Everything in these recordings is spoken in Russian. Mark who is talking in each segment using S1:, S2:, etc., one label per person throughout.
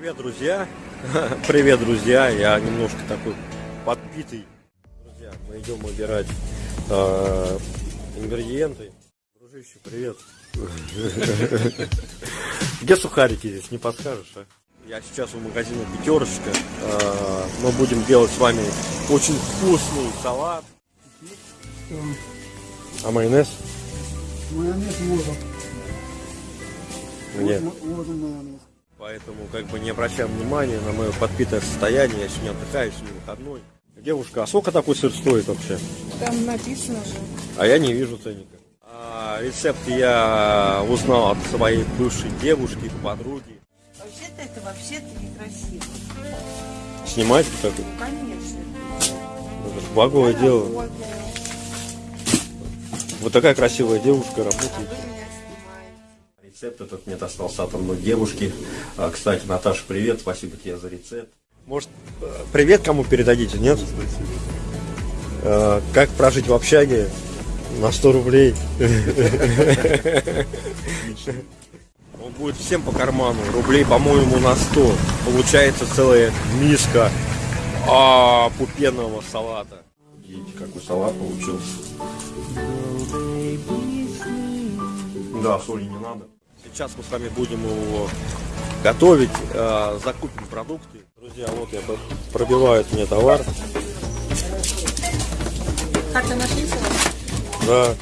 S1: Привет, друзья! Привет, друзья! Я немножко такой подпитый. Друзья, мы идем выбирать э, ингредиенты. Дружище, привет! Где сухарики здесь, не подскажешь, а? Я сейчас у магазина Пятерочка. Э, мы будем делать с вами очень вкусный салат. А майонез?
S2: Майонез можно. Можно, можно майонез.
S1: Поэтому как бы не обращаем внимания на мое подпитое состояние. Я сегодня отдыхаю, сегодня выходной. Девушка, а сколько такой сыр стоит вообще?
S3: Там написано же.
S1: А я не вижу ценника. А, рецепт я узнал от своей бывшей девушки, подруги.
S3: Вообще-то это вообще-то некрасиво.
S1: Снимать вот такой?
S3: Ну, конечно.
S1: Это благое дело. Вот такая красивая девушка работает. Рецепт этот мне достался от одной девушки. А, Кстати, Наташа, привет, спасибо тебе за рецепт. Может, привет кому передадите, нет? Э, Как прожить в общаге на 100 рублей? Он будет всем по карману. Рублей, по-моему, на 100. Получается целая миска а, пупенного салата. Видите, какой салат получился. Да, соли не надо. Сейчас мы с вами будем его готовить, э, закупим продукты. Друзья, вот я пробивают мне товар.
S3: Как-то написано?
S1: Да.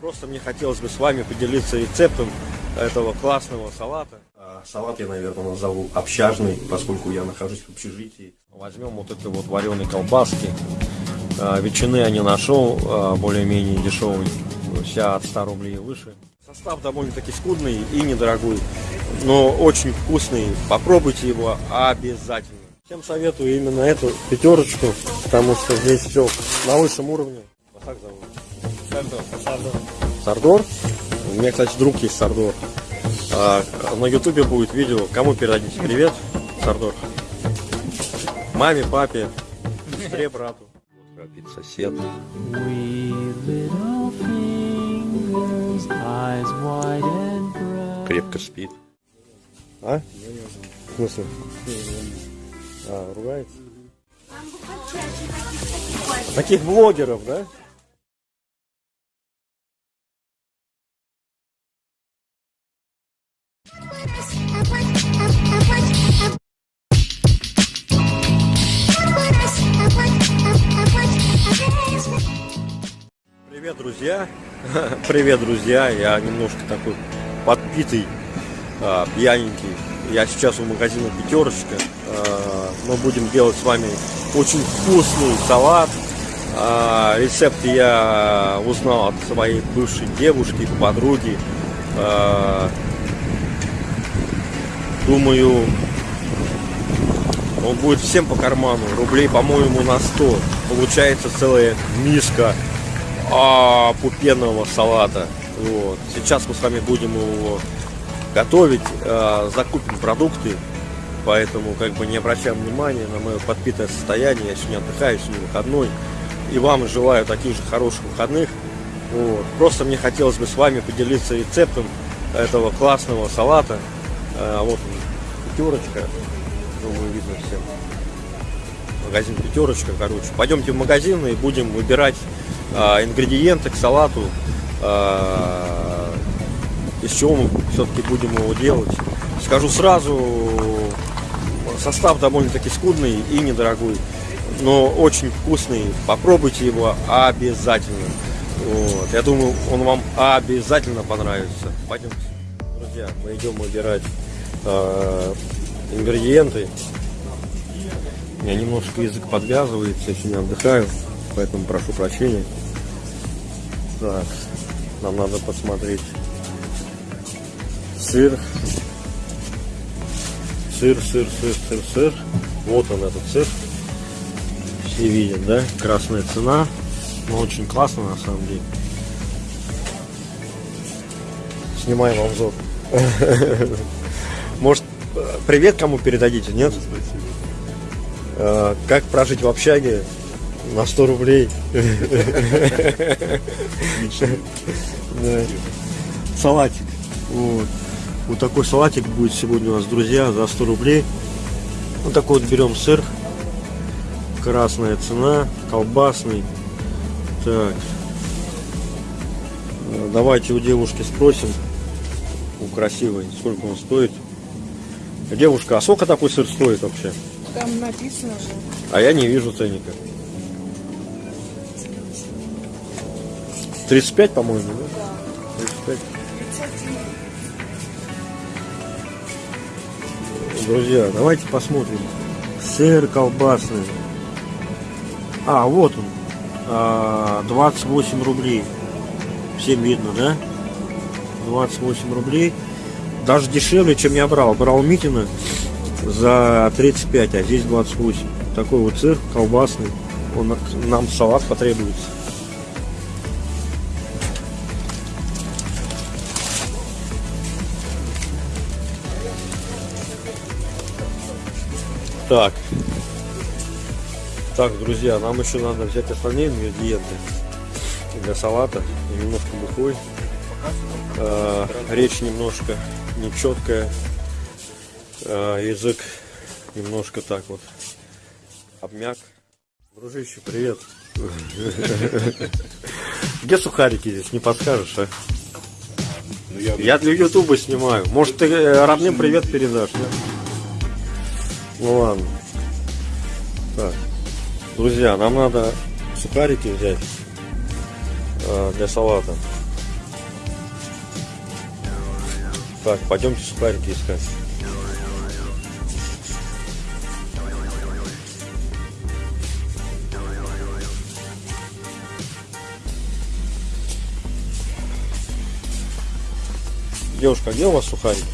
S1: Просто мне хотелось бы с вами поделиться рецептом этого классного салата. А, Салат я, наверное, назову общажный, поскольку я нахожусь в общежитии. Возьмем вот это вот вареные колбаски. А, Ветчины я не нашел, а, более-менее дешевый, вся от 100 рублей и выше. Состав довольно-таки скудный и недорогой, но очень вкусный. Попробуйте его обязательно. Всем советую именно эту пятерочку, потому что здесь все на высшем уровне. Вот так зовут. Сардор. Сардор. Сардор? У меня, кстати, друг есть Сардор. А, на ютубе будет видео. Кому передадите привет? Сардор. Маме, папе, сестре, брату. Вот храпит сосед. Крепко спит. А? В смысле? А, ругается? Таких блогеров, да? Привет, друзья! Привет, друзья! Я немножко такой подпитый, а, пьяненький. Я сейчас у магазина Пятерочка. А, Мы будем делать с вами очень вкусный салат. А, Рецепт я узнал от своей бывшей девушки, подруги. А, Думаю, он будет всем по карману. Рублей, по-моему, на 100. Получается целая миска а, пупенного салата. Вот. Сейчас мы с вами будем его готовить, а, закупим продукты, поэтому как бы не обращаем внимания на мое подпитое состояние. Я сегодня отдыхаю, сегодня выходной. И вам желаю таких же хороших выходных. Вот. Просто мне хотелось бы с вами поделиться рецептом этого классного салата. А, вот он, пятерочка. Думаю, видно всем. Магазин пятерочка, короче. Пойдемте в магазин и будем выбирать а, ингредиенты к салату. а, из чего мы все-таки будем его делать. Скажу сразу, состав довольно-таки скудный и недорогой, но очень вкусный. Попробуйте его обязательно. Вот. Я думаю, он вам обязательно понравится. Пойдемте. Друзья, мы идем выбирать а, ингредиенты. У меня немножко язык подвязывается, я сегодня отдыхаю, поэтому прошу прощения. Так, нам надо посмотреть сыр. Сыр, сыр, сыр, сыр, сыр. Вот он этот сыр. Все видят, да? Красная цена. Но очень классно на самом деле. Снимаем обзор. Может, привет кому передадите, нет? Э, Как прожить в общаге на 100 рублей? Да. Салатик. Вот. Вот такой салатик будет сегодня у нас, друзья, за 100 рублей. Вот такой вот берем сыр. Красная цена, колбасный. Так. Давайте у девушки спросим, у красивой, сколько он стоит. Девушка, а сколько такой сыр стоит вообще?
S3: Там написано же.
S1: А я не вижу ценника. 35, по-моему, да? 35. Друзья, давайте посмотрим. Сыр колбасный. А, вот он. А, 28 рублей. Всем видно, да? 28 рублей. Даже дешевле, чем я брал. Брал Митина за 35, а здесь 28. Такой вот сыр колбасный. Он нам салат потребуется. Так. Так, друзья, нам еще надо взять остальные ингредиенты для салата. Немножко бухой. Э, речь немножко нечеткая. Э, язык немножко так вот обмяк. Дружище, привет. Где сухарики здесь, не подскажешь, а? Я для Ютуба снимаю. Может, ты э, родным привет передашь, да? Ну ладно. Так. Друзья, нам надо сухарики взять э, для салата. Так, пойдемте сухарики искать. Девушка, где у вас сухарики?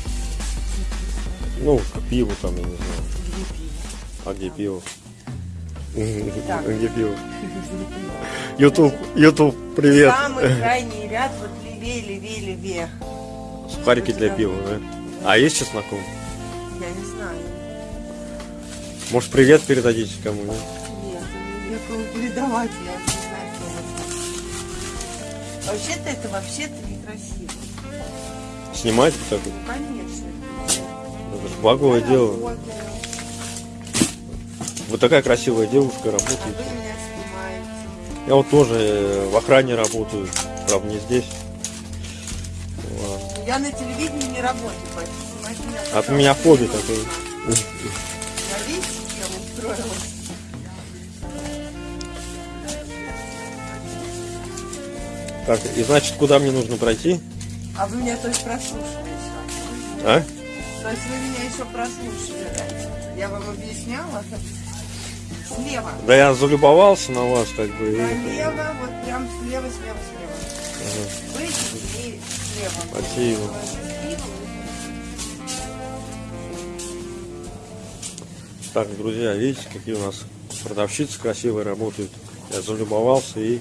S1: Ну, к пиву там, я не знаю. А где пиво? А Где пиво? Ютуб, Ютуб, привет.
S3: Самый крайний ряд, вот левее, левее, левее.
S1: Сухарики для пива, да? А есть чесноком?
S3: Я не знаю.
S1: Может, привет передадите кому? нет?
S3: Нет, некому передавать, я не знаю. Вообще-то это вообще-то некрасиво.
S1: Снимать вот так вот?
S3: Ну, конечно.
S1: Это же благое дело.
S3: Работаю,
S1: Вот такая красивая девушка
S3: а
S1: работает. Я вот тоже э, в охране работаю, правда не здесь. Ладно.
S3: Я на телевидении не работаю, поэтому меня
S1: От меня хобби такое.
S3: Я видите, кем устроилась?
S1: Так, и значит, куда мне нужно пройти?
S3: А вы меня то есть прослушали еще?
S1: А?
S3: То есть вы меня еще прослушали? Я вам объясняла? Слева.
S1: Да я залюбовался на вас, как бы. и-
S3: Налево, вот прям слева, слева, слева. Выйдите и слева.
S1: Спасибо. Так, друзья, видите, какие у нас продавщицы красивые работают. Я залюбовался и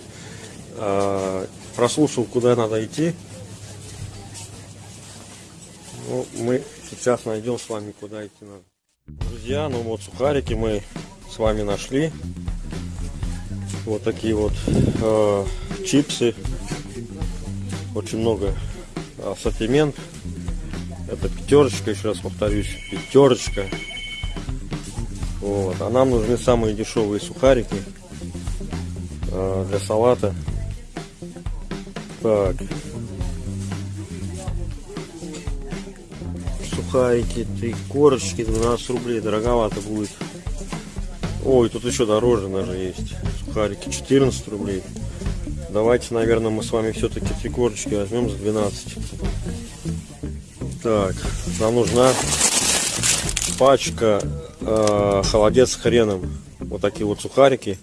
S1: э, прослушал, куда надо идти. Ну, мы сейчас найдем с вами, куда идти надо. Друзья, ну вот сухарики мы с вами нашли. Вот такие вот э, чипсы. Очень много ассортимент. Это пятерочка, еще раз повторюсь, пятерочка. Вот. А нам нужны самые дешевые сухарики э, для салата. Так. Сухарики, три корочки, 12 рублей, дороговато будет. Ой, тут еще дороже даже есть. Сухарики 14 рублей. Давайте, наверное, мы с вами все-таки три корочки возьмем за 12. Так, нам нужна пачка э, холодец с хреном. Вот такие вот сухарики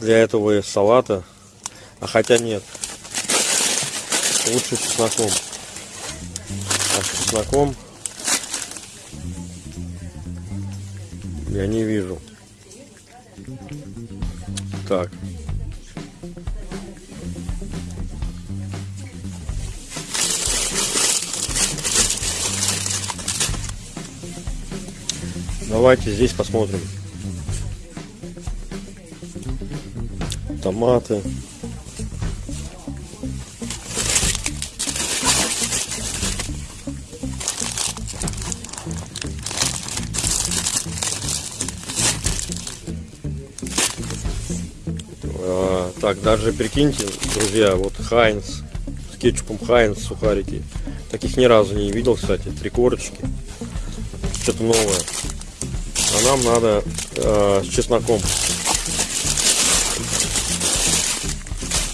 S1: для этого салата. А хотя нет. Лучше с чесноком. А с чесноком я не вижу. Так. Давайте здесь посмотрим. Томаты. Так, даже прикиньте, друзья, вот Хайнс, с кетчупом Хайнс сухарики. Таких ни разу не видел, кстати, три корочки. Что-то новое. А нам надо э, с чесноком.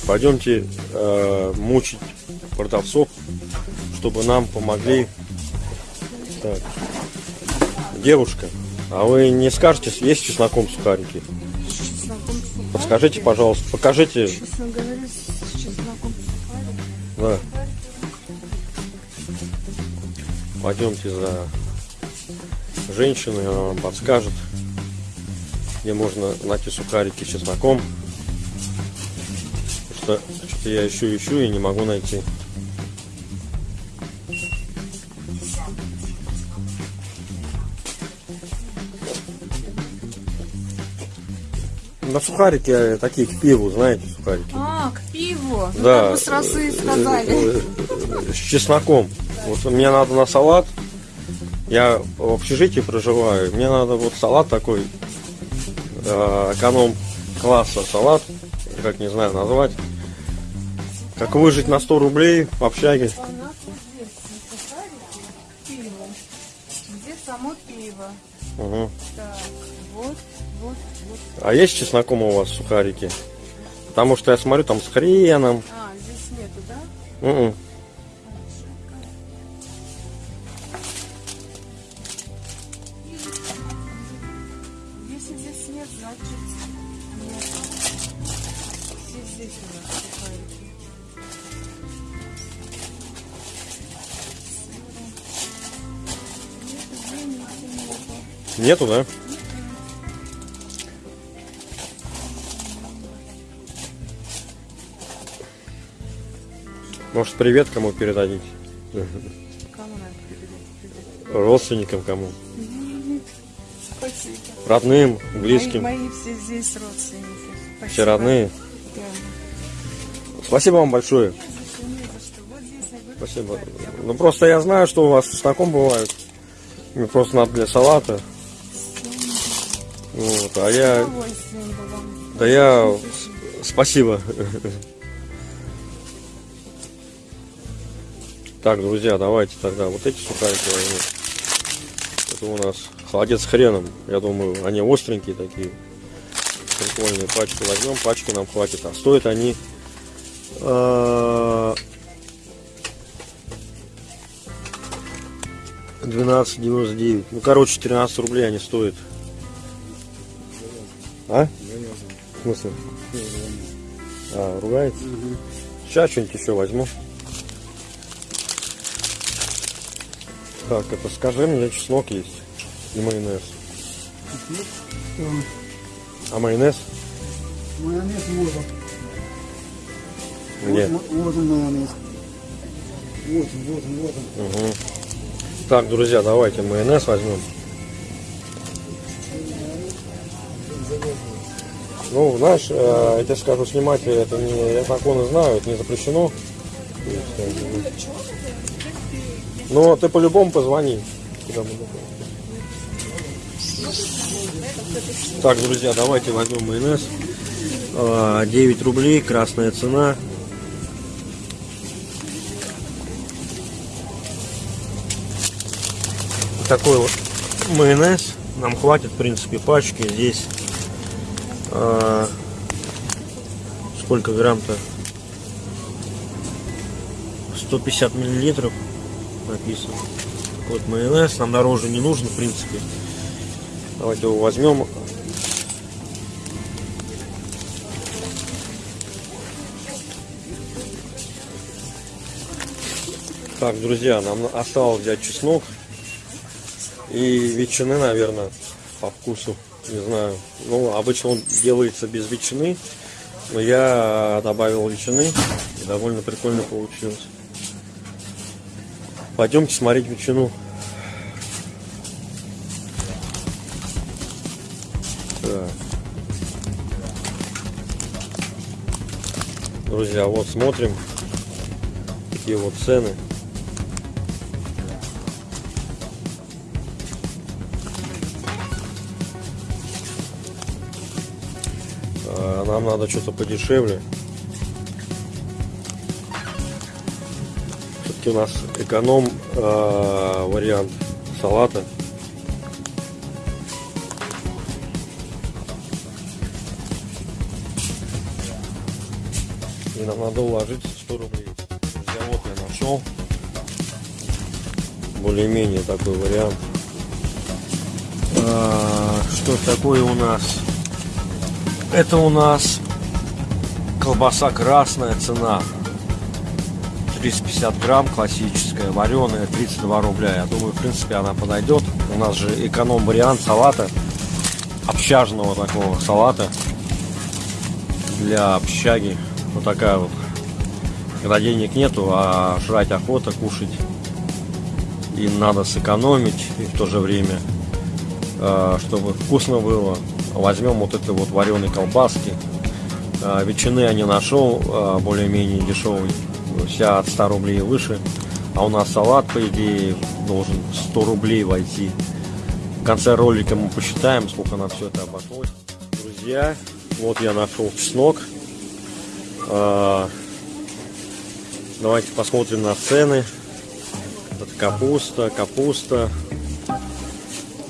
S1: Пойдемте э, мучить продавцов, чтобы нам помогли. Так. Девушка, а вы не скажете, есть чесноком сухарики? Подскажите, пожалуйста, покажите.
S3: Честно говоря, с
S1: Да. Пойдемте за женщиной, она вам подскажет, где можно найти сухарики с чесноком. Что что-то я ищу, ищу и не могу найти. На сухарики э, такие к пиву, знаете, сухарики.
S3: А, к пиву. Ну,
S1: Да.
S3: как вы сразу и сказали.
S1: Э, э, С чесноком. Вот мне надо на салат. Я в общежитии проживаю. Мне надо вот салат такой эконом класса салат, как не знаю назвать. Как выжить на 100 рублей в общаге.
S3: Где само пиво.
S1: Мгм.
S3: Так.
S1: А есть с чесноком у вас сухарики? Потому что я смотрю там с хреном.
S3: А, здесь нету, да?
S1: Мгм.
S3: Если здесь нет, значит нет. Здесь у нас сухарики. Нету,
S1: да? Может, привет кому передадите?
S3: Кому надо передать?
S1: Родственникам кому?
S3: Спасибо.
S1: Родным, близким.
S3: Мои, мои все здесь родственники. Спасибо.
S1: Все родные.
S3: Да.
S1: Спасибо вам большое. Спасибо. Ну просто я знаю, что у вас чесноком бывают. Мне просто надо для салата. Вот, а я. Да я. Спасибо. Так, друзья, давайте тогда вот эти сухарики возьмем. Это у нас холодец с хреном. Я думаю, они остренькие такие. Прикольные пачку возьмем, пачки нам хватит. А стоят они э, 12,99. Ну, короче, 13 рублей они стоят. А? В смысле? А, ругается? Сейчас что-нибудь еще возьму. Так, это скажи мне, чеснок есть и майонез. А майонез?
S2: майонез можно.
S1: Где?
S2: Вот, вот он майонез. Вот он, вот он, вот он.
S1: Угу. Так, друзья, давайте майонез возьмем. Ну, знаешь, э, я тебе скажу, снимать это не, я законы знаю, это не запрещено. Э, Но ты по-любому позвони. Так, друзья, давайте возьмем майонез. А, 9 рублей, красная цена. такой вот майонез. Нам хватит, в принципе, пачки. Здесь а, сколько грамм-то? 150 миллилитров написано. Вот майонез. Нам дороже не нужен, в принципе. Давайте его возьмем. Так, друзья, нам осталось взять чеснок. И ветчины, наверное, по вкусу. Не знаю. Ну, обычно он делается без ветчины. Но я добавил ветчины. И довольно прикольно получилось. Пойдемте смотреть ветчину. Друзья, вот смотрим. Такие вот цены. А, Нам надо что-то подешевле. Все-таки у нас эконом а, вариант салата. И нам надо уложиться 100 рублей. Вот я нашел. Более-менее такой вариант. А, что такое у нас? Это у нас колбаса красная цена. 350 грамм классическая, вареная 32 рубля. Я думаю, в принципе, она подойдет. У нас же эконом вариант салата, общажного такого салата для общаги. Вот такая вот. Когда денег нету, а жрать охота, кушать. И надо сэкономить и в то же время, э, чтобы вкусно было. Возьмем вот это вот вареные колбаски. Э, Ветчины я не нашел, э, более-менее дешевый. Вся от 100 рублей и выше. А у нас салат, по идее, должен 100 рублей войти. В конце ролика мы посчитаем, сколько на все это обошлось. Друзья, вот я нашел чеснок. А, Давайте посмотрим на цены. Это капуста, капуста.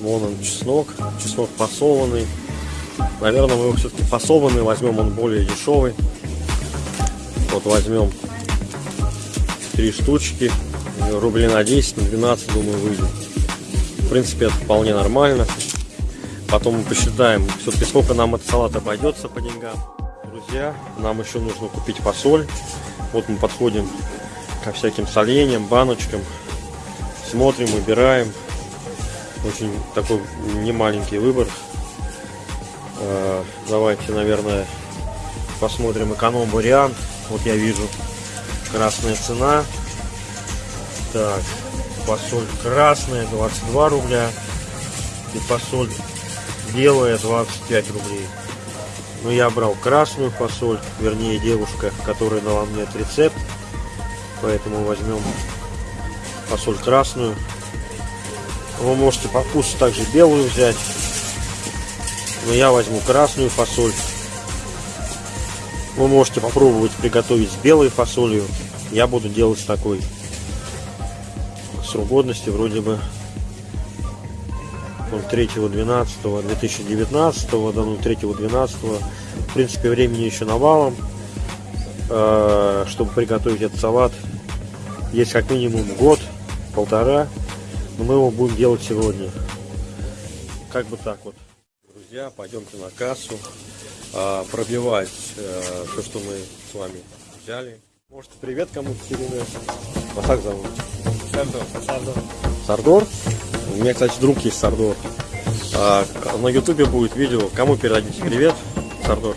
S1: Вон он чеснок. Чеснок посолонный. Наверное, мы его все-таки посолонный возьмем, он более дешевый. Вот возьмем три штучки. Рублей на 10, на 12, думаю, выйдет. В принципе, это вполне нормально. Потом мы посчитаем, все-таки сколько нам этот салат обойдется по деньгам. Друзья, нам еще нужно купить фасоль. Вот мы подходим ко всяким соленьям, баночкам. Смотрим, выбираем. Очень такой немаленький выбор. Э, Давайте, наверное, посмотрим эконом-вариант. Вот я вижу красная цена. Так, фасоль красная 22 рубля. И фасоль белая 25 рублей. Но я брал красную фасоль, вернее девушка, которая дала мне этот рецепт. Поэтому возьмем фасоль красную. Вы можете по вкусу также белую взять. Но я возьму красную фасоль. Вы можете попробовать приготовить с белой фасолью. Я буду делать такой. Срок годности вроде бы он 3.12.2019, да ну 3.12. В принципе, времени еще навалом, э, чтобы приготовить этот салат. Есть как минимум год, полтора, но мы его будем делать сегодня. Как бы так вот. Друзья, пойдемте на кассу, э, пробивать э, все, что мы с вами взяли. Может, привет кому-то передать. Вас как зовут?
S2: Сардор. Сардор.
S1: Сардор? У меня, кстати, друг есть Сардор. А, на ютубе будет видео. Кому передадите привет, Сардор?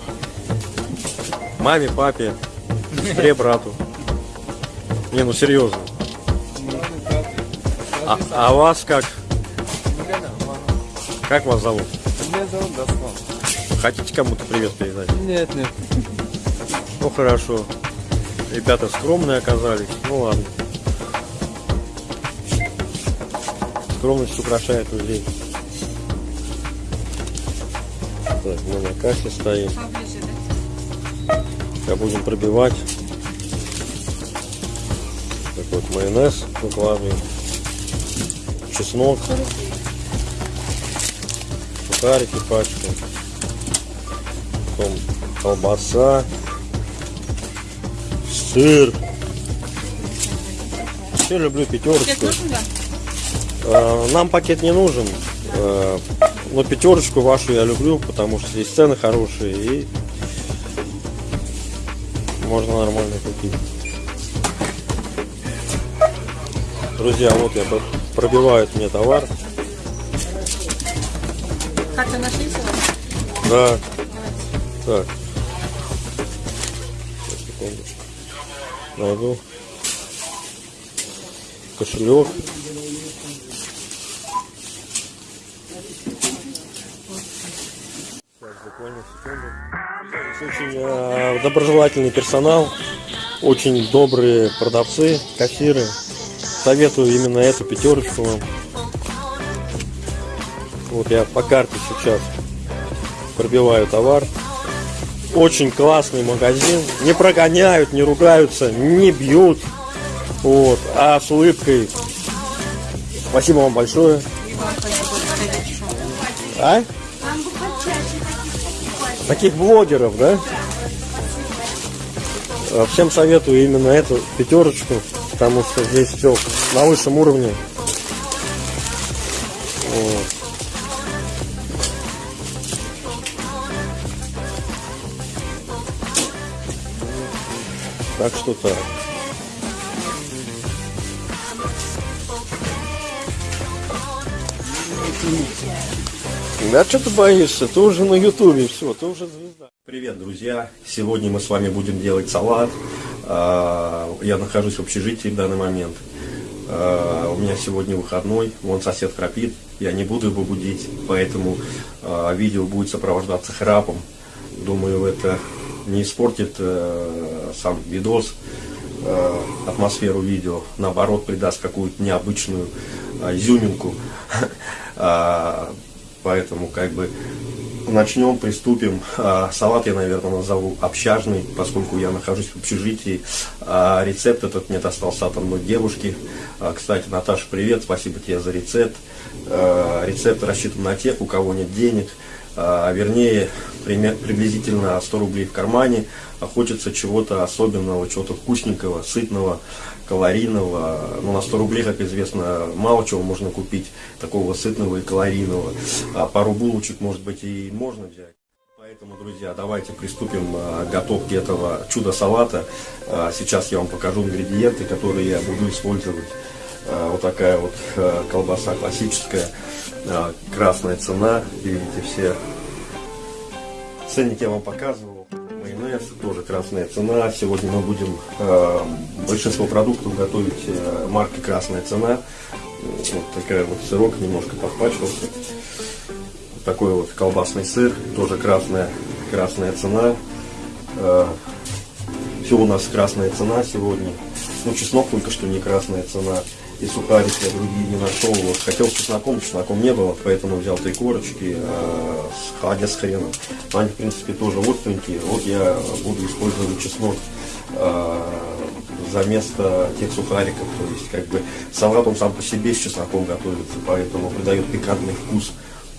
S1: Маме, папе, сестре, брату. Не, ну серьезно. А, а вас как? Как вас зовут?
S2: Меня зовут Даслан.
S1: Хотите кому-то привет передать?
S2: Нет, нет.
S1: Ну хорошо. Ребята скромные оказались. Ну ладно. Скромность украшает людей. Так, мы на кассе стоим. Сейчас будем пробивать. Так вот, майонез выкладываем. Чеснок. Сухарики пачка. Потом колбаса. Сыр. Все люблю пятерочку. Э, Нам пакет не нужен. Э, Но пятерочку вашу я люблю, потому что здесь цены хорошие и можно нормально купить. Друзья, вот я пр- пробивают мне товар.
S3: Как-то нашли сегодня?
S1: Да. Так. Сейчас, секундочку. Найду. Кошелек. Так, буквально секунду. Очень э, доброжелательный персонал, очень добрые продавцы, кассиры. Советую именно эту пятерочку вам. Вот я по карте сейчас пробиваю товар. очень классный магазин. Не прогоняют, не ругаются, не бьют. Вот, а с улыбкой. Спасибо вам большое. А? Таких блогеров, да? Всем советую именно эту пятерочку, потому что здесь все на высшем уровне. Так что так. Да что ты боишься? Ты уже на ютубе, все, ты уже звезда. Привет, друзья! Сегодня мы с вами будем делать салат. А, Я нахожусь в общежитии в данный момент. А, У меня сегодня выходной, вон сосед храпит, я не буду его будить, поэтому а, видео будет сопровождаться храпом. Думаю, это не испортит э, сам видос, э, атмосферу видео, наоборот, придаст какую-то необычную э, изюминку. А, Поэтому как бы начнем, приступим. А, Салат я, наверное, назову общажный, поскольку я нахожусь в общежитии. А Рецепт этот мне достался от одной девушки. Кстати, Наташа, привет, спасибо тебе за рецепт. Рецепт рассчитан на тех, у кого нет денег, а, вернее, приблизительно 100 рублей в кармане, а хочется чего-то особенного, чего-то вкусненького, сытного, калорийного. Ну, на 100 рублей, как известно, мало чего можно купить такого сытного и калорийного. А пару булочек, может быть, и можно взять. Поэтому, друзья, давайте приступим а, к готовке этого чудо-салата. А, Сейчас я вам покажу ингредиенты, которые я буду использовать. А, Вот такая вот колбаса классическая, красная цена, видите все. Ценник я вам показывал. Майонез тоже красная цена. Сегодня мы будем э, большинство продуктов готовить э, марки красная цена. Вот такая вот сырок немножко подпачкался. Вот такой вот колбасный сыр, тоже красная, красная цена. Э, все у нас красная цена сегодня. Ну, чеснок только что не красная цена. И сухарики я другие не нашел. Вот, хотел с чесноком, чесноком не было, поэтому взял три корочки э, с хаде с хреном. Но Они, в принципе, тоже остренькие. Вот я буду использовать чеснок э, за место тех сухариков. То есть, как бы, салат он сам по себе с чесноком готовится, поэтому придает пикантный вкус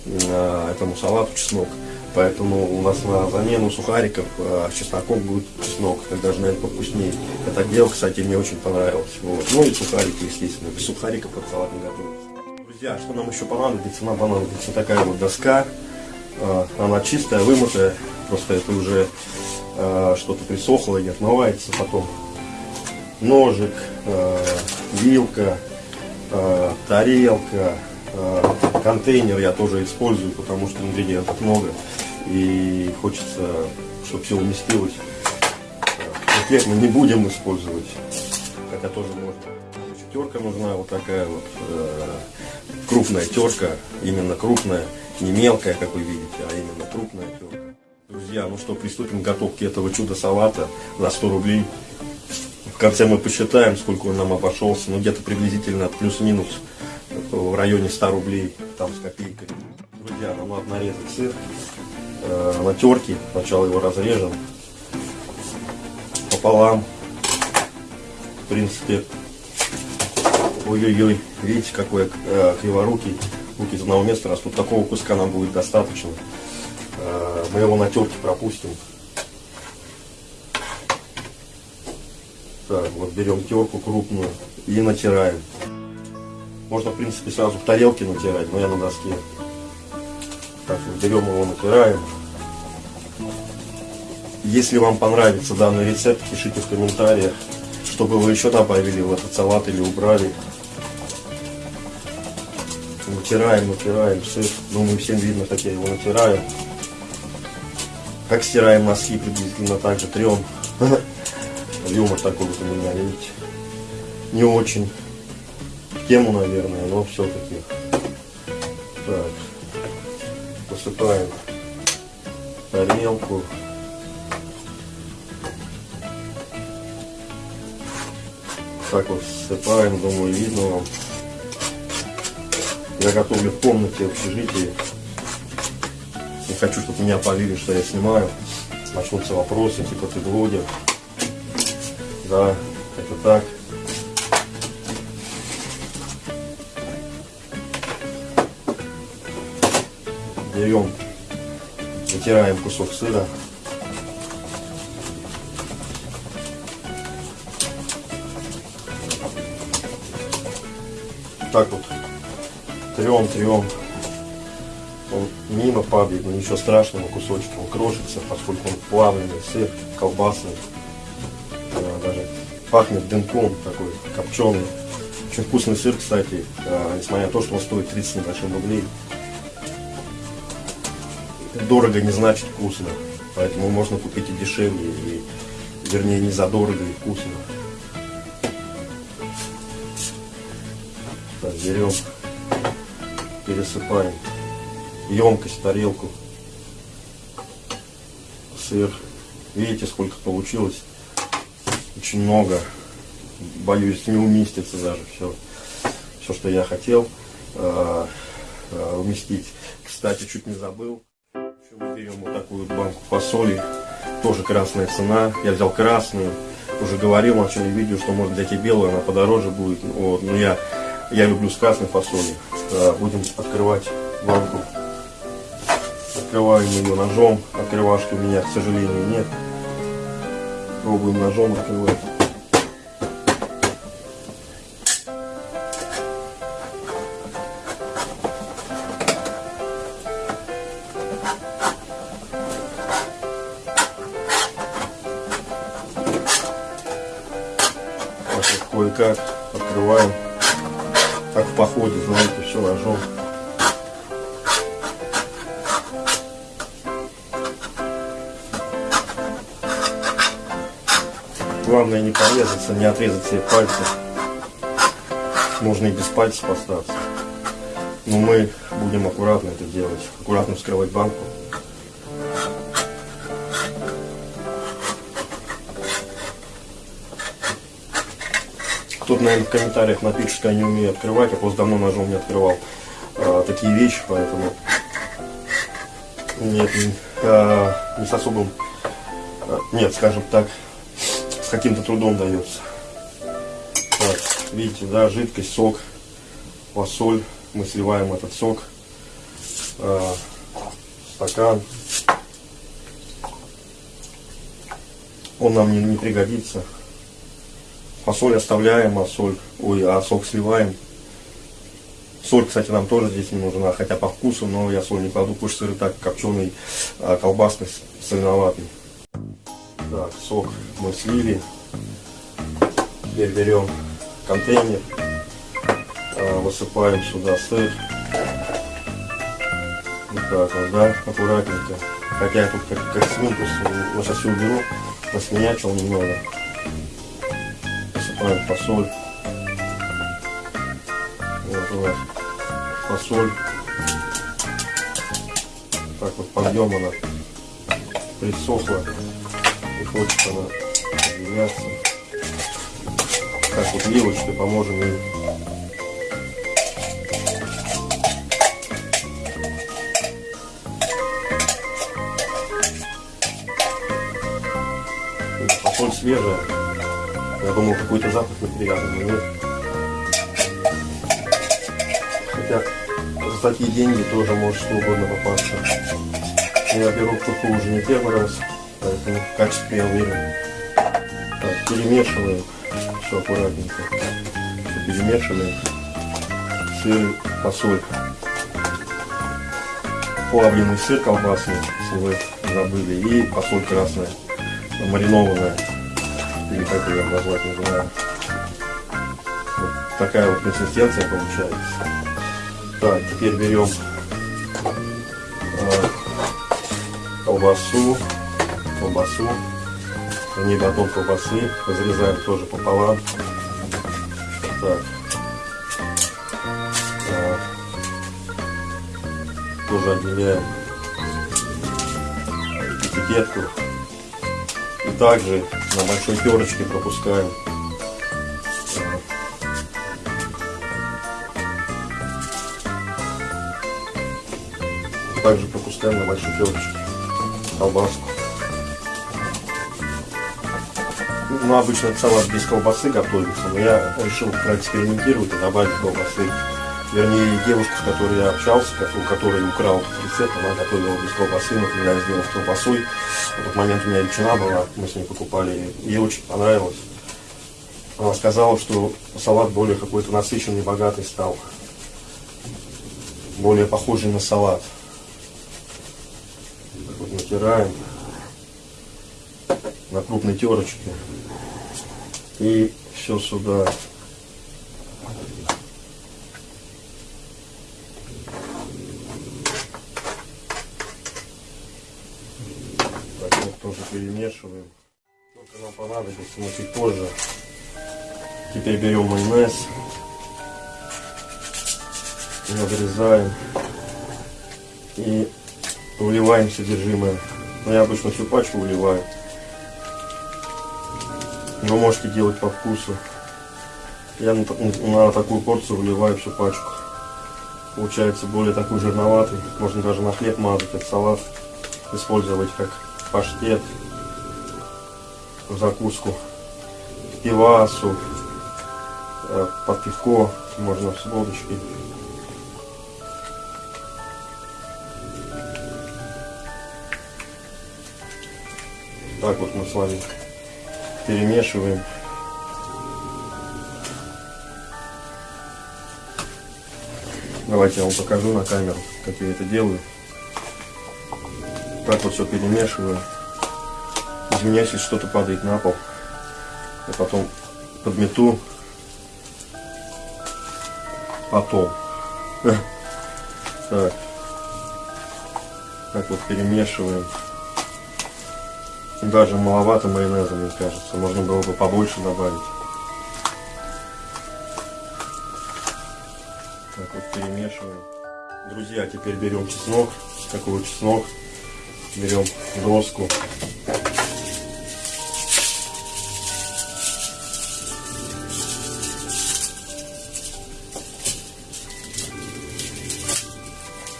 S1: э, этому салату чеснок. Поэтому у нас на замену сухариков э, с чесноком будет чеснок, так даже, наверное, повкуснее. Это дело, кстати, мне очень понравилось. Вот. Ну и сухарики, естественно. Без сухариков этот салат не готовится. Друзья, что нам еще понадобится? Нам понадобится такая вот доска. Э, Она чистая, вымытая. Просто это уже э, что-то присохло и отмывается потом. Ножик, э, вилка, э, тарелка, контейнер я тоже использую, потому что ингредиентов много. И хочется, чтобы все уместилось. Э, Конкретно не будем использовать, хотя тоже можно. Терка нужна вот такая вот э, крупная терка, именно крупная, не мелкая, как вы видите, а именно крупная терка. Друзья, ну что, приступим к готовке этого чудо-салата за 100 рублей. В конце мы посчитаем, сколько он нам обошелся, ну где-то приблизительно плюс-минус в районе 100 рублей, там с копейкой. Друзья, нам надо нарезать сыр э, на терке, сначала его разрежем пополам. В принципе, ой-ой-ой, видите, какой э, криворукий, руки из одного места растут, такого куска нам будет достаточно. Э, мы его на терке пропустим. Так, вот берем терку крупную и натираем. Можно, в принципе, сразу в тарелке натирать, но я на доске. Так, берем его, натираем. Если вам понравится данный рецепт, пишите в комментариях, чтобы вы еще добавили в этот салат или убрали. Натираем, натираем сыр. Думаю, всем видно, как я его натираю. Как стираем носки, приблизительно так же трем. Юмор такой вот у меня, видите. Не очень тему, наверное, но все-таки. Посыпаем тарелку. Так вот всыпаем, думаю, видно вам. Я готовлю в комнате, в общежитии. Не хочу, чтобы меня полили, что я снимаю. начнутся вопросы, типа ты блогер. Да, это так. Берем, вытираем кусок сыра. Так вот трем, трем. Он мимо падает, но ничего страшного, кусочек он крошится, поскольку он плавленый сыр, колбасный. Даже пахнет дымком такой, копченый. Очень вкусный сыр, кстати, э, несмотря на то, что он стоит 30 с небольшим рублей. Дорого не значит вкусно. Поэтому можно купить и дешевле, и, вернее, не задорого и вкусно. Так, берем, пересыпаем емкость, тарелку, сыр. Видите, сколько получилось? Очень много. Боюсь, не уместится даже все, все, что я хотел э, э, уместить. Кстати, чуть не забыл. Берем вот такую вот банку фасоли. Тоже красная цена. Я взял красную. Уже говорил в начале видео, что может взять и белую, она подороже будет. Вот. Но я, я люблю с красной фасоли. Э, Будем открывать банку. Открываем ее ножом. Открывашки у меня, к сожалению, нет. Пробуем ножом открывать. Кое-как открываем. Как в походе, знаете, все ножом. Главное не порезаться, не отрезать себе пальцы. Можно и без пальцев остаться. Но мы будем аккуратно это делать. Аккуратно вскрывать банку. Наверное, в комментариях напишет, что я не умею открывать. Я просто давно ножом не открывал а, такие вещи, поэтому нет, не, а, не с особым, а, нет, скажем так, с каким-то трудом дается. Так, видите, да, жидкость, сок, фасоль. Мы сливаем этот сок в стакан. Он нам не, не пригодится. Фасоль оставляем, а соль, ой, а сок сливаем. Соль, кстати, нам тоже здесь не нужна, хотя по вкусу, но я соль не кладу, потому что сыр так копченый, а, колбасный, соленоватый. Так, сок мы слили. Теперь берем контейнер, а, высыпаем сюда сыр. Вот так вот, да, аккуратненько. Хотя я тут как, как свинку, сейчас все уберу, насменячил немного. Высыпаем фасоль. Вот у нас фасоль. Так вот пойдем она присохла. И хочет она разделяться. Так вот вилочкой поможем ей. Фасоль свежая. Думал, какой-то запах неприятный, нет. Хотя за такие деньги тоже может что угодно попасться. Я беру курку уже не первый раз, поэтому в качестве я уверен. Так, перемешиваем все аккуратненько. Всё перемешиваем. Сыр, фасоль. Плавленый сыр колбасный, если вы забыли, и фасоль красная, маринованная или как ее назвать, не знаю. Вот такая вот консистенция получается. Так, теперь берем э, колбасу, колбасу, не батон колбасы, разрезаем тоже пополам. Так. Э, тоже отделяем этикетку также на большой перочке пропускаем. Также пропускаем на большой перочке колбаску. Ну, обычно салат без колбасы готовится, но я решил проэкспериментировать и добавить колбасы. Вернее, девушка, с которой я общался, у которой украл рецепт, она готовила без колбасы, но я сделал с колбасой, в тот момент у меня ветчина была, мы с ней покупали, ей очень понравилось. Она сказала, что салат более какой-то насыщенный, богатый стал. Более похожий на салат. Так вот натираем на крупной терочке. И все сюда. Так вот тоже перемешиваем. Сколько нам понадобится, но чуть позже. Теперь берем майонез. Надрезаем. И выливаем содержимое. Но я обычно всю пачку выливаю. Вы можете делать по вкусу. Я на, на такую порцию выливаю всю пачку. Получается более такой жирноватый. Можно даже на хлеб мазать, как салат. Использовать как паштет. В закуску. Пивасу. э, Под пивко. Можно с водочкой. Так вот мы с вами перемешиваем. Давайте я вам покажу на камеру, как я это делаю. Так вот все перемешиваю. Извиняюсь, если что-то падает на пол. Я потом подмету. Потом. Так. Так вот перемешиваем. Даже маловато майонеза, мне кажется. Можно было бы побольше добавить. Так вот перемешиваем. Друзья, теперь берем чеснок. Такой вот чеснок. Берем доску.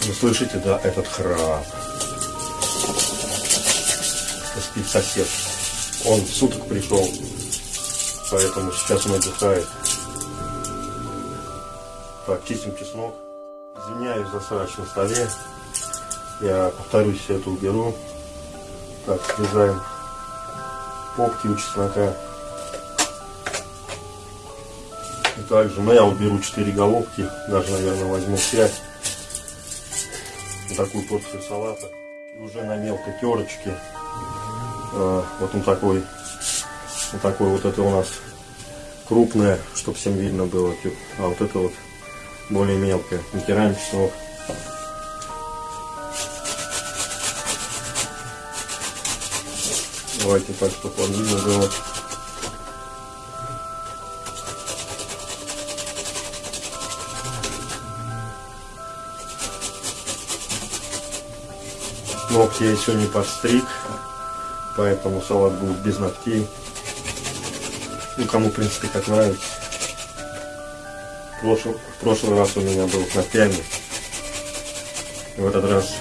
S1: Вы слышите, да, этот храп? Спит сосед. Он суток пришел, поэтому сейчас он отдыхает. Так, чистим чеснок. Извиняюсь за срач на столе. Я повторюсь, все это уберу. Так, срезаем попки у чеснока. И также, ну я вот беру 4 головки, даже, наверное, возьму 5. Такую порцию салата. Уже на мелкой терочке. э, вот он такой, вот такой вот это у нас крупное, чтобы всем видно было. А вот это вот более мелкое. Натираем чеснок. Давайте так, чтобы он видно было. Ногти я еще не подстриг, поэтому салат будет без ногтей. Ну, кому, в принципе, как нравится. В прошлый, в прошлый раз у меня был с ногтями. В этот раз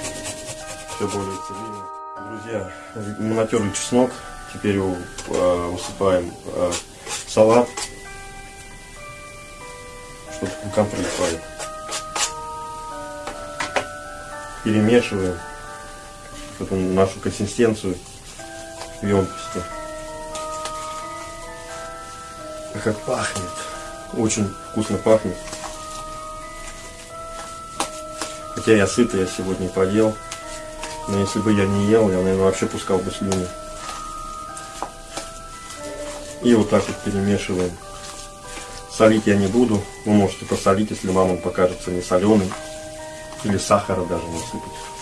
S1: все более цивильно. Друзья, мы натерли чеснок. Теперь его э, высыпаем в салат. Комфорт прилипает. Перемешиваем эту нашу консистенцию в емкости. Как пахнет. Очень вкусно пахнет. Хотя я сытый, я сегодня поел. Но если бы я не ел, я, наверное, вообще пускал бы слюни. И вот так вот перемешиваем. Солить я не буду. Вы можете посолить, если вам он покажется не соленый. Или сахара даже насыпать.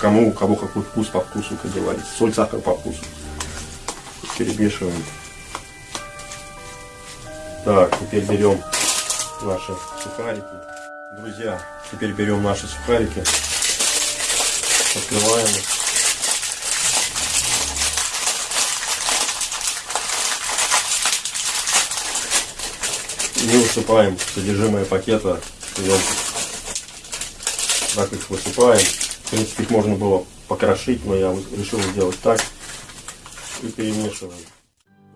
S1: Кому, у кого какой вкус по вкусу, как говорится. Соль, сахар по вкусу. Перемешиваем. Так, теперь берем наши сухарики. Друзья, теперь берем наши сухарики. Открываем их. И высыпаем содержимое пакета в емкость. Так их высыпаем. В принципе, их можно было покрошить, но я решил сделать так. И перемешиваем.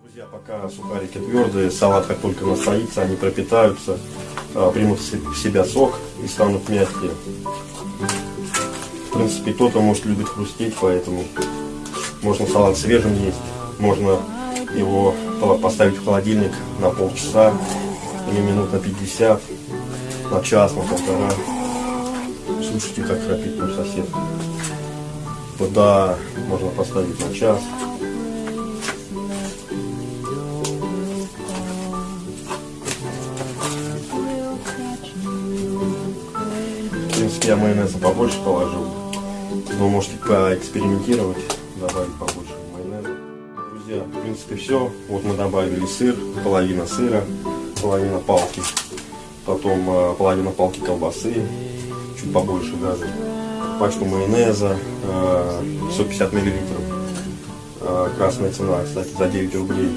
S1: Друзья, пока сухарики твердые, салат как только настоится, они пропитаются, а, примут в себя сок и станут мягкие. В принципе, кто-то может любит хрустеть, поэтому можно салат свежим есть, можно его по- поставить в холодильник на полчаса или минут на 50, на час, на полтора. Слушайте, как храпит мой сосед. Туда можно поставить на час. В принципе, я майонеза побольше положил. Но можете поэкспериментировать, добавить побольше майонеза. Друзья, в принципе, все. Вот мы добавили сыр, половина сыра, половина палки. Потом э, половина палки колбасы, чуть побольше даже. Пачку майонеза, э, 150 миллилитров. Э, красная цена, кстати, за 9 рублей.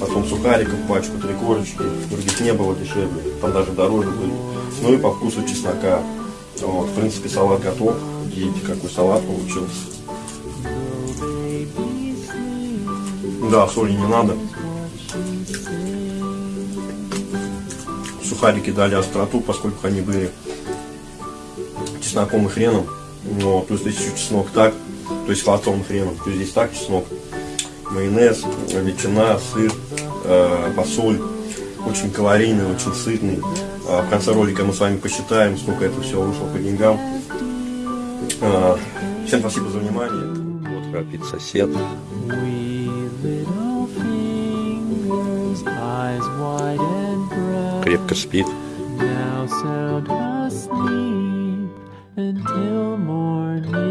S1: Потом сухариков, пачку, три корочки. Других не было дешевле. Там даже дороже были. Ну и по вкусу чеснока. Вот, в принципе, салат готов. Видите, какой салат получился. Да, соли не надо. Сухарики дали остроту, поскольку они были чесноком и хреном. Но, то есть здесь еще чеснок так, то есть и хреном. То есть здесь так чеснок, майонез, ветчина, сыр, э, фасоль. Очень калорийный, очень сытный. А в конце ролика мы с вами посчитаем, сколько это все вышло по деньгам. А, Всем спасибо за внимание. Вот храпит сосед. Крепко спит.
S4: Now sound until morning.